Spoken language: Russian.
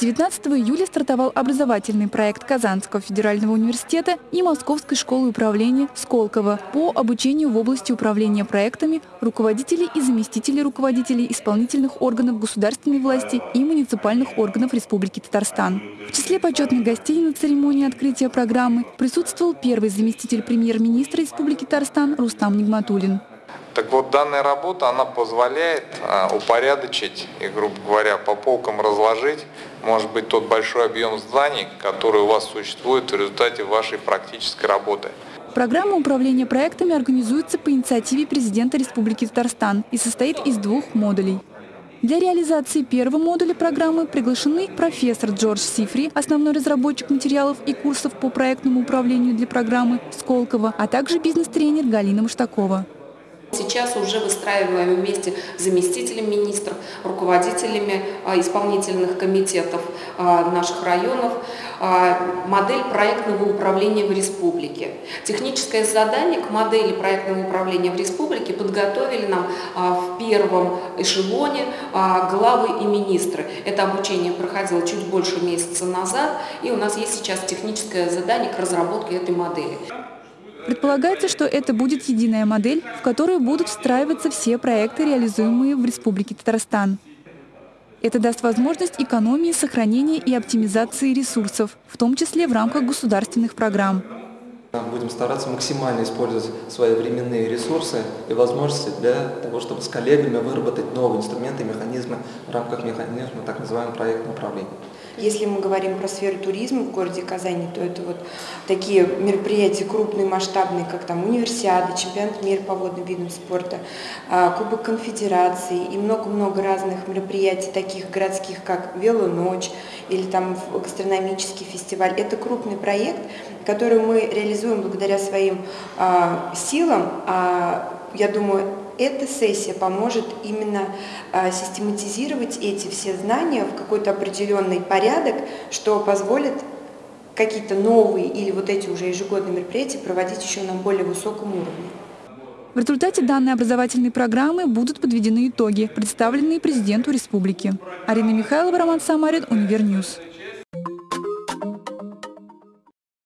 19 июля стартовал образовательный проект Казанского федерального университета и Московской школы управления Сколково по обучению в области управления проектами руководителей и заместителей руководителей исполнительных органов государственной власти и муниципальных органов Республики Татарстан. В числе почетных гостей на церемонии открытия программы присутствовал первый заместитель премьер-министра Республики Татарстан Рустам Нигматулин. Так вот, данная работа, она позволяет а, упорядочить и, грубо говоря, по полкам разложить, может быть, тот большой объем зданий, который у вас существует в результате вашей практической работы. Программа управления проектами организуется по инициативе президента Республики Татарстан и состоит из двух модулей. Для реализации первого модуля программы приглашены профессор Джордж Сифри, основной разработчик материалов и курсов по проектному управлению для программы Сколково, а также бизнес-тренер Галина Маштакова. Сейчас уже выстраиваем вместе с заместителем министров, руководителями а, исполнительных комитетов а, наших районов а, модель проектного управления в республике. Техническое задание к модели проектного управления в республике подготовили нам в первом эшелоне главы и министры. Это обучение проходило чуть больше месяца назад, и у нас есть сейчас техническое задание к разработке этой модели. Предполагается, что это будет единая модель, в которую будут встраиваться все проекты, реализуемые в Республике Татарстан. Это даст возможность экономии, сохранения и оптимизации ресурсов, в том числе в рамках государственных программ. Будем стараться максимально использовать свои временные ресурсы и возможности для того, чтобы с коллегами выработать новые инструменты и механизмы в рамках механизма так называемого проектного управления. Если мы говорим про сферу туризма в городе Казани, то это вот такие мероприятия крупные, масштабные, как там универсиады, чемпионат мира по водным видам спорта, а, Кубок конфедерации и много-много разных мероприятий, таких городских, как «Велоночь» или там гастрономический фестиваль. Это крупный проект, который мы реализуем благодаря своим а, силам. А, я думаю, эта сессия поможет именно а, систематизировать эти все знания в какой-то определенный порядок, что позволит какие-то новые или вот эти уже ежегодные мероприятия проводить еще на более высоком уровне. В результате данной образовательной программы будут подведены итоги, представленные президенту республики. Арина Михайлова, Роман Самарин, Univer News.